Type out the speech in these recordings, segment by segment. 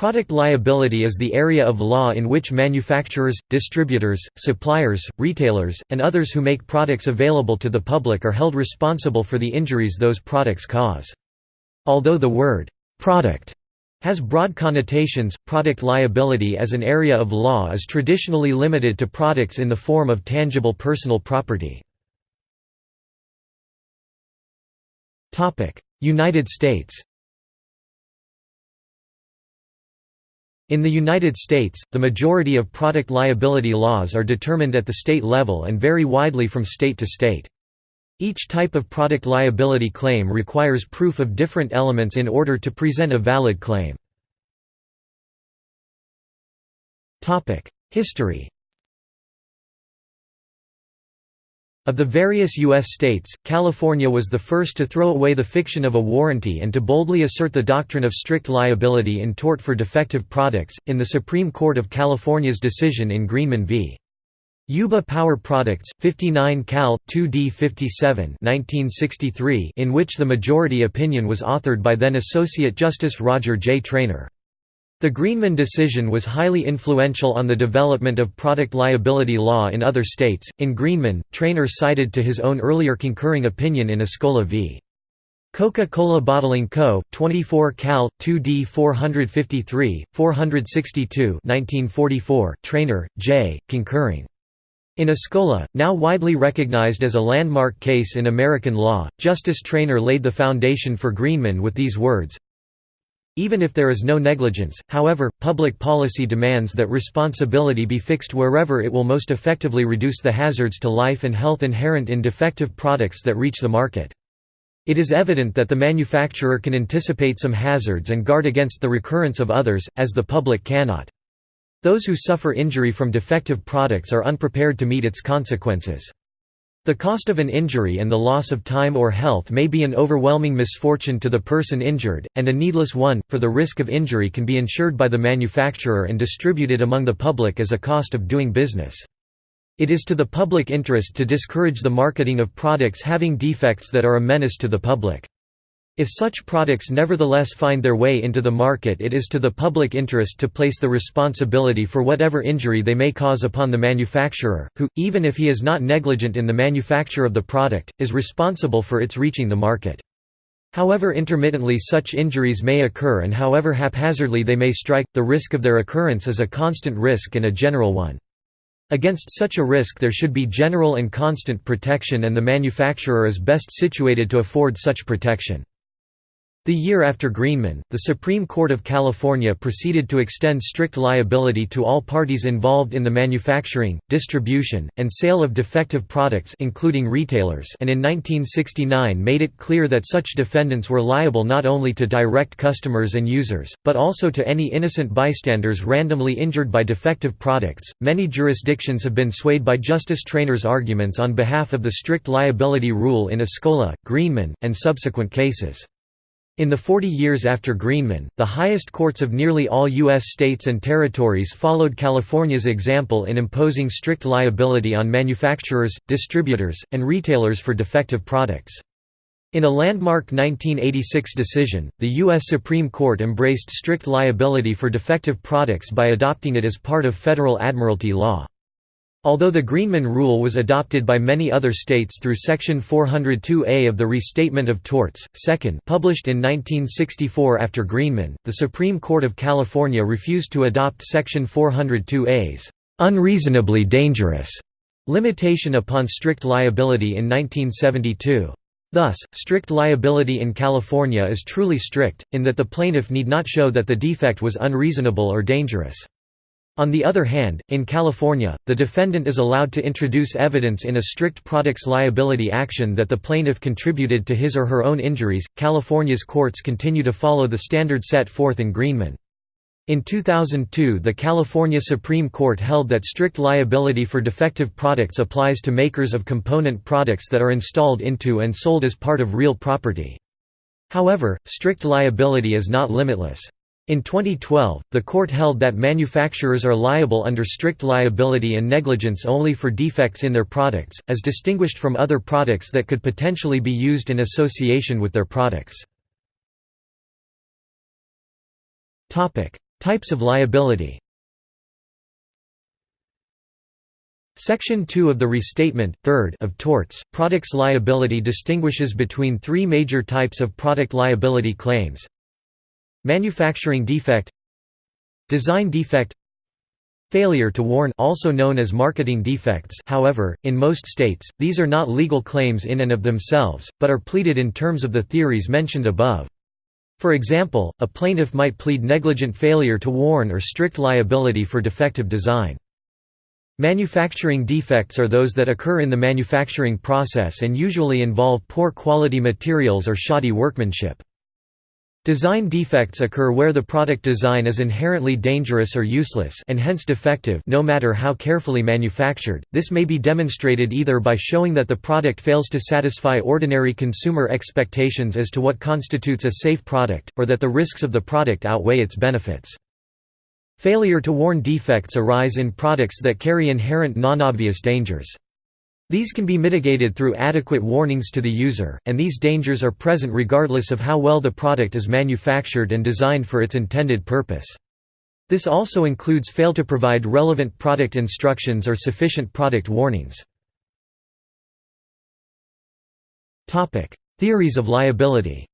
Product liability is the area of law in which manufacturers, distributors, suppliers, retailers, and others who make products available to the public are held responsible for the injuries those products cause. Although the word, "'product' has broad connotations, product liability as an area of law is traditionally limited to products in the form of tangible personal property. United States In the United States, the majority of product liability laws are determined at the state level and vary widely from state to state. Each type of product liability claim requires proof of different elements in order to present a valid claim. History Of the various U.S. states, California was the first to throw away the fiction of a warranty and to boldly assert the doctrine of strict liability in tort for defective products, in the Supreme Court of California's decision in Greenman v. Yuba Power Products, 59 Cal. 2D 57 1963, in which the majority opinion was authored by then Associate Justice Roger J. Traynor. The Greenman decision was highly influential on the development of product liability law in other states. In Greenman, Traynor cited to his own earlier concurring opinion in Escola v. Coca-Cola Bottling Co., 24 Cal. 2D 453, 462 1944, Traynor, J., concurring. In Escola, now widely recognized as a landmark case in American law, Justice Traynor laid the foundation for Greenman with these words, even if there is no negligence, however, public policy demands that responsibility be fixed wherever it will most effectively reduce the hazards to life and health inherent in defective products that reach the market. It is evident that the manufacturer can anticipate some hazards and guard against the recurrence of others, as the public cannot. Those who suffer injury from defective products are unprepared to meet its consequences. The cost of an injury and the loss of time or health may be an overwhelming misfortune to the person injured, and a needless one, for the risk of injury can be insured by the manufacturer and distributed among the public as a cost of doing business. It is to the public interest to discourage the marketing of products having defects that are a menace to the public. If such products nevertheless find their way into the market it is to the public interest to place the responsibility for whatever injury they may cause upon the manufacturer, who, even if he is not negligent in the manufacture of the product, is responsible for its reaching the market. However intermittently such injuries may occur and however haphazardly they may strike, the risk of their occurrence is a constant risk and a general one. Against such a risk there should be general and constant protection and the manufacturer is best situated to afford such protection. The year after Greenman, the Supreme Court of California proceeded to extend strict liability to all parties involved in the manufacturing, distribution, and sale of defective products including retailers and in 1969 made it clear that such defendants were liable not only to direct customers and users, but also to any innocent bystanders randomly injured by defective products. Many jurisdictions have been swayed by Justice Traynor's arguments on behalf of the strict liability rule in Escola, Greenman, and subsequent cases. In the 40 years after Greenman, the highest courts of nearly all U.S. states and territories followed California's example in imposing strict liability on manufacturers, distributors, and retailers for defective products. In a landmark 1986 decision, the U.S. Supreme Court embraced strict liability for defective products by adopting it as part of federal admiralty law. Although the Greenman Rule was adopted by many other states through Section 402A of the Restatement of Torts, second published in 1964 after Greenman, the Supreme Court of California refused to adopt Section 402A's "'unreasonably dangerous' limitation upon strict liability in 1972. Thus, strict liability in California is truly strict, in that the plaintiff need not show that the defect was unreasonable or dangerous. On the other hand, in California, the defendant is allowed to introduce evidence in a strict products liability action that the plaintiff contributed to his or her own injuries. California's courts continue to follow the standard set forth in Greenman. In 2002 the California Supreme Court held that strict liability for defective products applies to makers of component products that are installed into and sold as part of real property. However, strict liability is not limitless. In 2012, the court held that manufacturers are liable under strict liability and negligence only for defects in their products, as distinguished from other products that could potentially be used in association with their products. Types of liability Section 2 of the Restatement, 3rd of Torts, Products Liability distinguishes between three major types of product liability claims Manufacturing defect Design defect Failure to warn also known as marketing defects however, in most states, these are not legal claims in and of themselves, but are pleaded in terms of the theories mentioned above. For example, a plaintiff might plead negligent failure to warn or strict liability for defective design. Manufacturing defects are those that occur in the manufacturing process and usually involve poor quality materials or shoddy workmanship. Design defects occur where the product design is inherently dangerous or useless and hence defective no matter how carefully manufactured. This may be demonstrated either by showing that the product fails to satisfy ordinary consumer expectations as to what constitutes a safe product, or that the risks of the product outweigh its benefits. Failure to warn defects arise in products that carry inherent non-obvious dangers. These can be mitigated through adequate warnings to the user, and these dangers are present regardless of how well the product is manufactured and designed for its intended purpose. This also includes fail to provide relevant product instructions or sufficient product warnings. Theories of liability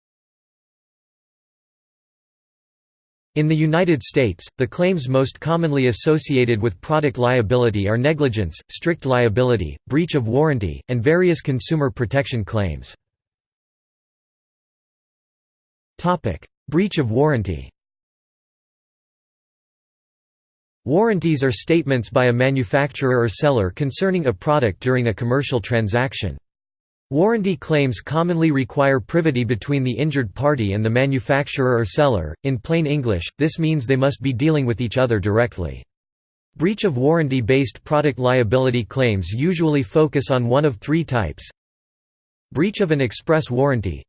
In the United States, the claims most commonly associated with product liability are negligence, strict liability, breach of warranty, and various consumer protection claims. breach of warranty Warranties are statements by a manufacturer or seller concerning a product during a commercial transaction. Warranty claims commonly require privity between the injured party and the manufacturer or seller, in plain English, this means they must be dealing with each other directly. Breach of warranty-based product liability claims usually focus on one of three types Breach of an express warranty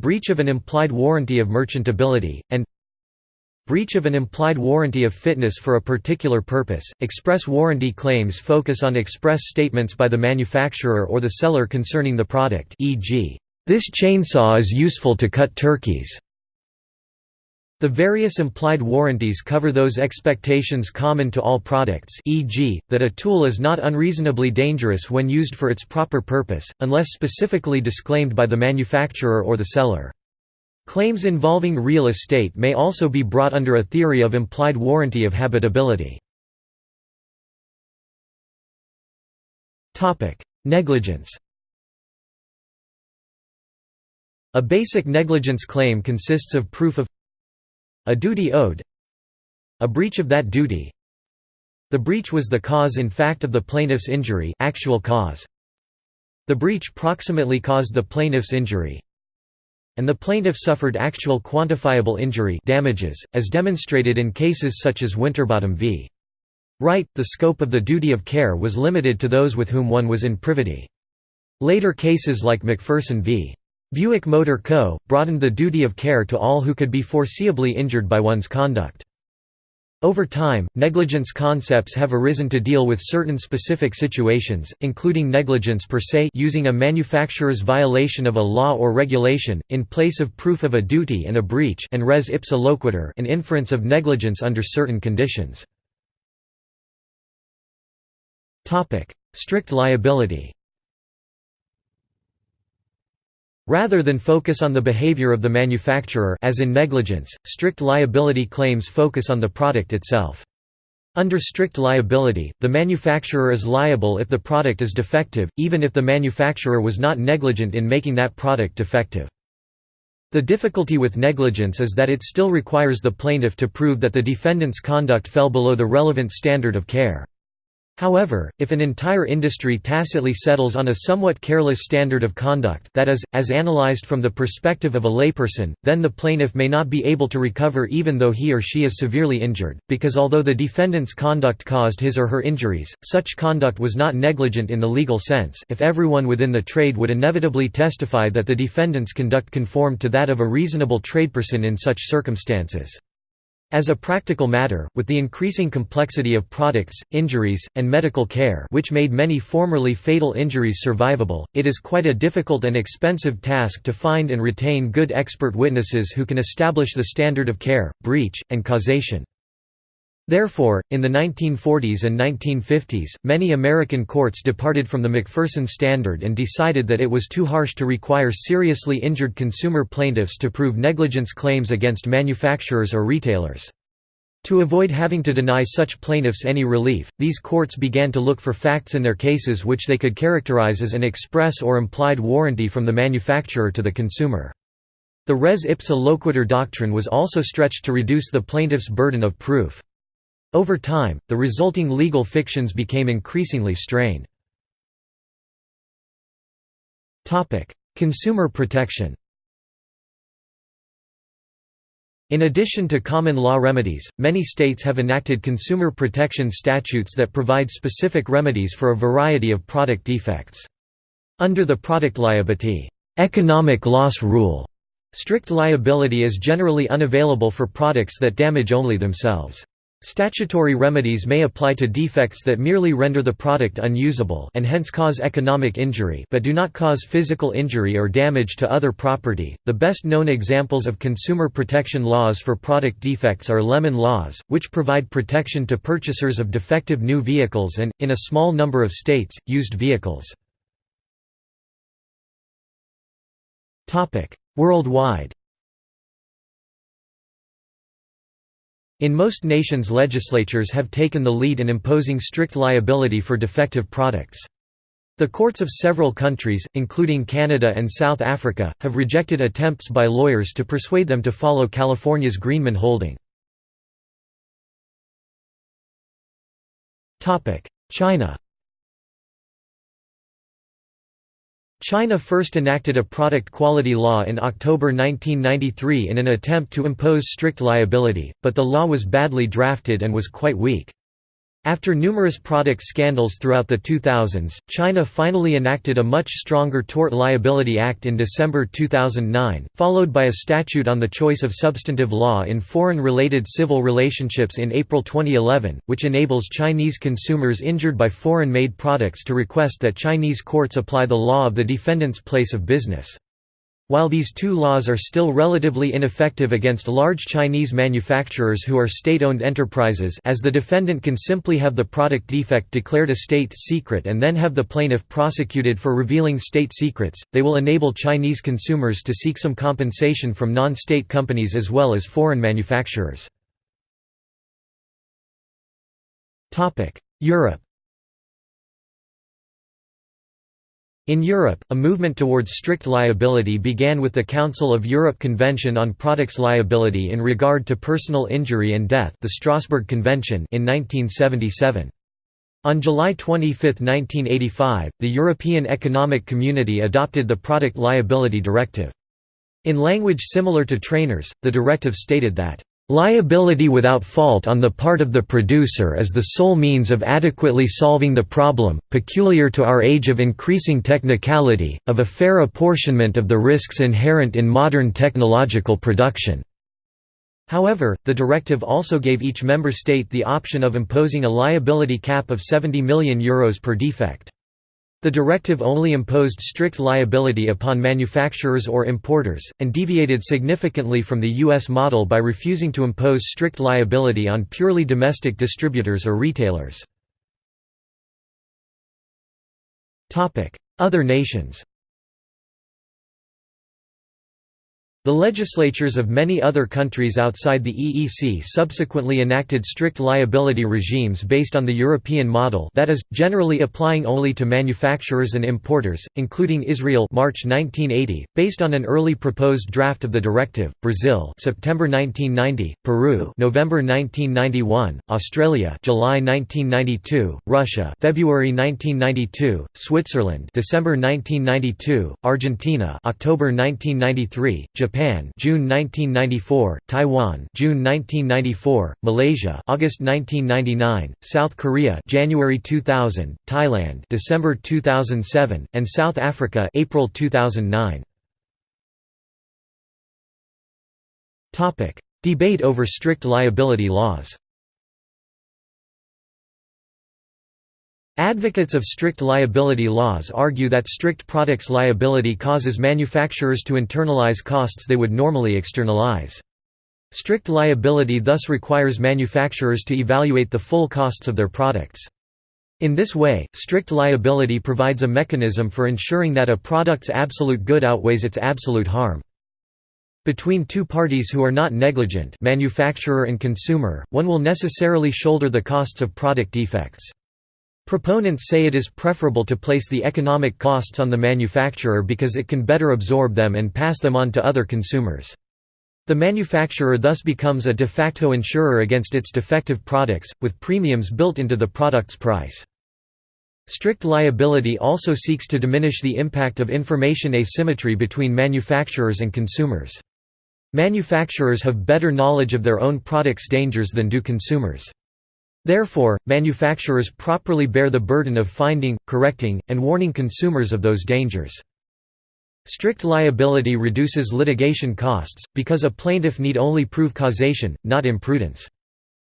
Breach of an implied warranty of merchantability, and Breach of an implied warranty of fitness for a particular purpose. Express warranty claims focus on express statements by the manufacturer or the seller concerning the product, e.g., this chainsaw is useful to cut turkeys. The various implied warranties cover those expectations common to all products e.g., that a tool is not unreasonably dangerous when used for its proper purpose, unless specifically disclaimed by the manufacturer or the seller. Claims involving real estate may also be brought under a theory of implied warranty of habitability. Negligence A basic negligence claim consists of proof of a duty owed a breach of that duty the breach was the cause in fact of the plaintiff's injury actual cause the breach proximately caused the plaintiff's injury and the plaintiff suffered actual quantifiable injury damages, as demonstrated in cases such as Winterbottom v. Wright, the scope of the duty of care was limited to those with whom one was in privity. Later cases like MacPherson v. Buick Motor Co. broadened the duty of care to all who could be foreseeably injured by one's conduct. Over time, negligence concepts have arisen to deal with certain specific situations, including negligence per se using a manufacturer's violation of a law or regulation, in place of proof of a duty and a breach and res ipsa loquitur an inference of negligence under certain conditions. Strict liability Rather than focus on the behavior of the manufacturer as in negligence, strict liability claims focus on the product itself. Under strict liability, the manufacturer is liable if the product is defective, even if the manufacturer was not negligent in making that product defective. The difficulty with negligence is that it still requires the plaintiff to prove that the defendant's conduct fell below the relevant standard of care. However, if an entire industry tacitly settles on a somewhat careless standard of conduct that is, as analyzed from the perspective of a layperson, then the plaintiff may not be able to recover even though he or she is severely injured, because although the defendant's conduct caused his or her injuries, such conduct was not negligent in the legal sense if everyone within the trade would inevitably testify that the defendant's conduct conformed to that of a reasonable tradeperson in such circumstances. As a practical matter, with the increasing complexity of products, injuries, and medical care which made many formerly fatal injuries survivable, it is quite a difficult and expensive task to find and retain good expert witnesses who can establish the standard of care, breach, and causation. Therefore, in the 1940s and 1950s, many American courts departed from the MacPherson standard and decided that it was too harsh to require seriously injured consumer plaintiffs to prove negligence claims against manufacturers or retailers. To avoid having to deny such plaintiffs any relief, these courts began to look for facts in their cases which they could characterize as an express or implied warranty from the manufacturer to the consumer. The res ipsa loquitur doctrine was also stretched to reduce the plaintiff's burden of proof. Over time, the resulting legal fictions became increasingly strained. Consumer protection In addition to common law remedies, many states have enacted consumer protection statutes that provide specific remedies for a variety of product defects. Under the product liability economic loss rule, strict liability is generally unavailable for products that damage only themselves. Statutory remedies may apply to defects that merely render the product unusable and hence cause economic injury but do not cause physical injury or damage to other property. The best known examples of consumer protection laws for product defects are Lemon laws, which provide protection to purchasers of defective new vehicles and, in a small number of states, used vehicles. Topic: Worldwide In most nations legislatures have taken the lead in imposing strict liability for defective products. The courts of several countries, including Canada and South Africa, have rejected attempts by lawyers to persuade them to follow California's Greenman holding. China China first enacted a product quality law in October 1993 in an attempt to impose strict liability, but the law was badly drafted and was quite weak. After numerous product scandals throughout the 2000s, China finally enacted a much stronger Tort Liability Act in December 2009, followed by a statute on the choice of substantive law in foreign-related civil relationships in April 2011, which enables Chinese consumers injured by foreign-made products to request that Chinese courts apply the law of the defendant's place of business. While these two laws are still relatively ineffective against large Chinese manufacturers who are state-owned enterprises as the defendant can simply have the product defect declared a state secret and then have the plaintiff prosecuted for revealing state secrets, they will enable Chinese consumers to seek some compensation from non-state companies as well as foreign manufacturers. Europe In Europe, a movement towards strict liability began with the Council of Europe Convention on Products Liability in regard to personal injury and death the Strasbourg Convention in 1977. On July 25, 1985, the European Economic Community adopted the Product Liability Directive. In language similar to Traynor's, the directive stated that Liability without fault on the part of the producer is the sole means of adequately solving the problem, peculiar to our age of increasing technicality, of a fair apportionment of the risks inherent in modern technological production. However, the directive also gave each member state the option of imposing a liability cap of €70 million Euros per defect. The directive only imposed strict liability upon manufacturers or importers, and deviated significantly from the U.S. model by refusing to impose strict liability on purely domestic distributors or retailers. Other nations The legislatures of many other countries outside the EEC subsequently enacted strict liability regimes based on the European model that is, generally applying only to manufacturers and importers, including Israel March 1980, based on an early proposed draft of the directive, Brazil September 1990, Peru November 1991, Australia July 1992, Russia February 1992, Switzerland December 1992, Argentina October 1993, Japan Japan June 1994, Taiwan June 1994, Malaysia August 1999, South Korea January 2000, Thailand December 2007, and South Africa April 2009. Topic: Debate over strict liability laws Advocates of strict liability laws argue that strict products liability causes manufacturers to internalize costs they would normally externalize. Strict liability thus requires manufacturers to evaluate the full costs of their products. In this way, strict liability provides a mechanism for ensuring that a product's absolute good outweighs its absolute harm. Between two parties who are not negligent manufacturer and consumer, one will necessarily shoulder the costs of product defects. Proponents say it is preferable to place the economic costs on the manufacturer because it can better absorb them and pass them on to other consumers. The manufacturer thus becomes a de facto insurer against its defective products, with premiums built into the product's price. Strict liability also seeks to diminish the impact of information asymmetry between manufacturers and consumers. Manufacturers have better knowledge of their own products' dangers than do consumers. Therefore, manufacturers properly bear the burden of finding, correcting, and warning consumers of those dangers. Strict liability reduces litigation costs, because a plaintiff need only prove causation, not imprudence.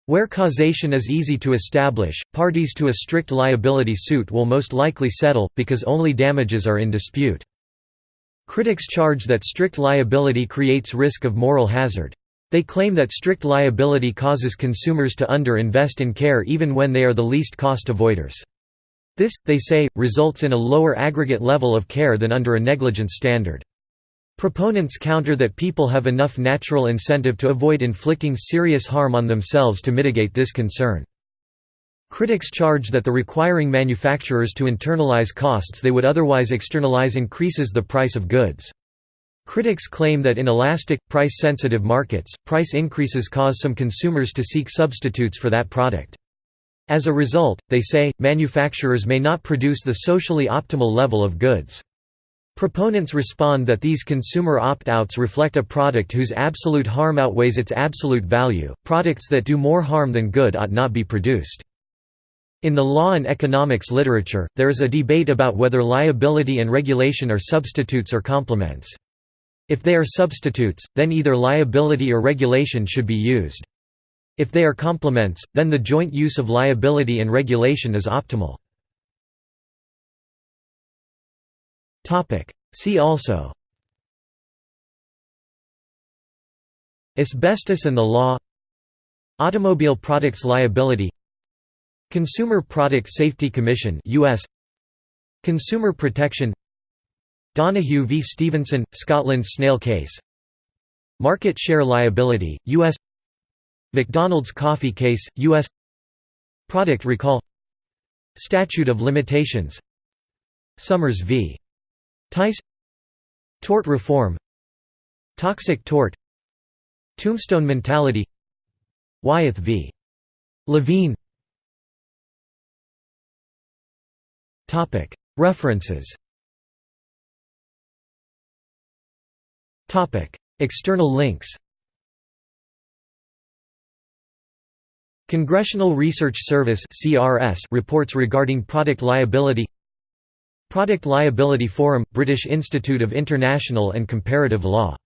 Where causation is easy to establish, parties to a strict liability suit will most likely settle, because only damages are in dispute. Critics charge that strict liability creates risk of moral hazard. They claim that strict liability causes consumers to under-invest in care even when they are the least cost avoiders. This, they say, results in a lower aggregate level of care than under a negligence standard. Proponents counter that people have enough natural incentive to avoid inflicting serious harm on themselves to mitigate this concern. Critics charge that the requiring manufacturers to internalize costs they would otherwise externalize increases the price of goods. Critics claim that in elastic, price-sensitive markets, price increases cause some consumers to seek substitutes for that product. As a result, they say, manufacturers may not produce the socially optimal level of goods. Proponents respond that these consumer opt-outs reflect a product whose absolute harm outweighs its absolute value. Products that do more harm than good ought not be produced. In the law and economics literature, there is a debate about whether liability and regulation are substitutes or complements. If they are substitutes, then either liability or regulation should be used. If they are complements, then the joint use of liability and regulation is optimal. See also Asbestos and the law Automobile Products Liability Consumer Product Safety Commission US Consumer Protection Donoghue v. Stevenson, Scotland snail case. Market share liability, U.S. McDonald's coffee case, U.S. Product recall. Statute of limitations. Summers v. Tice. Tort reform. Toxic tort. Tombstone mentality. Wyeth v. Levine. References External links Congressional Research Service reports regarding product liability Product Liability Forum – British Institute of International and Comparative Law